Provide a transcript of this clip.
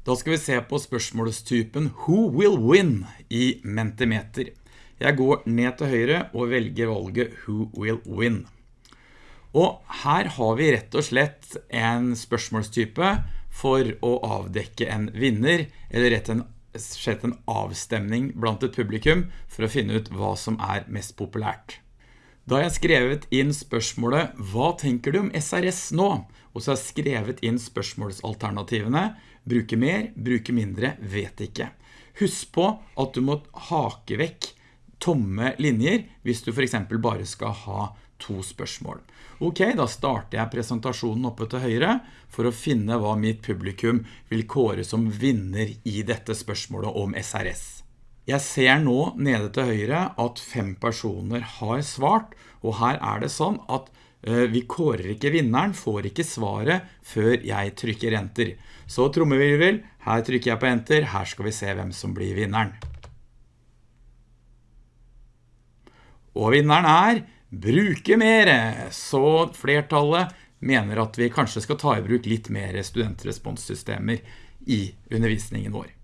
Da skal vi se på spørsmålstypen Who will win i Mentimeter. Jeg går ned til høyre og velger valget Who will win. Og her har vi rett og slett en spørsmålstype for å avdekke en vinner, eller rett og slett en avstemning blant et publikum for å finne ut hva som er mest populært. Da har jeg skrevet inn spørsmålet Hva tenker du om SRS nå? Og så har jeg skrevet inn spørsmålsalternativene. Bruke mer, bruke mindre, vet ikke. Husk på at du må hake vekk tomme linjer hvis du for eksempel bare skal ha to spørsmål. Ok, da starter jeg presentasjonen oppe til høyre for å finne hva mitt publikum vil kåre som vinner i dette spørsmålet om SRS jeg ser nå nede til høyre at fem personer har svart, og her er det sånn at uh, vi kårer ikke vinneren, får ikke svaret før jeg trykker enter. Så trommevirvel, her trykker jeg på enter, her skal vi se hvem som blir vinneren. Og vinneren er bruke mer, så flertallet mener at vi kanskje skal ta i bruk litt mer studentresponssystemer i undervisningen vår.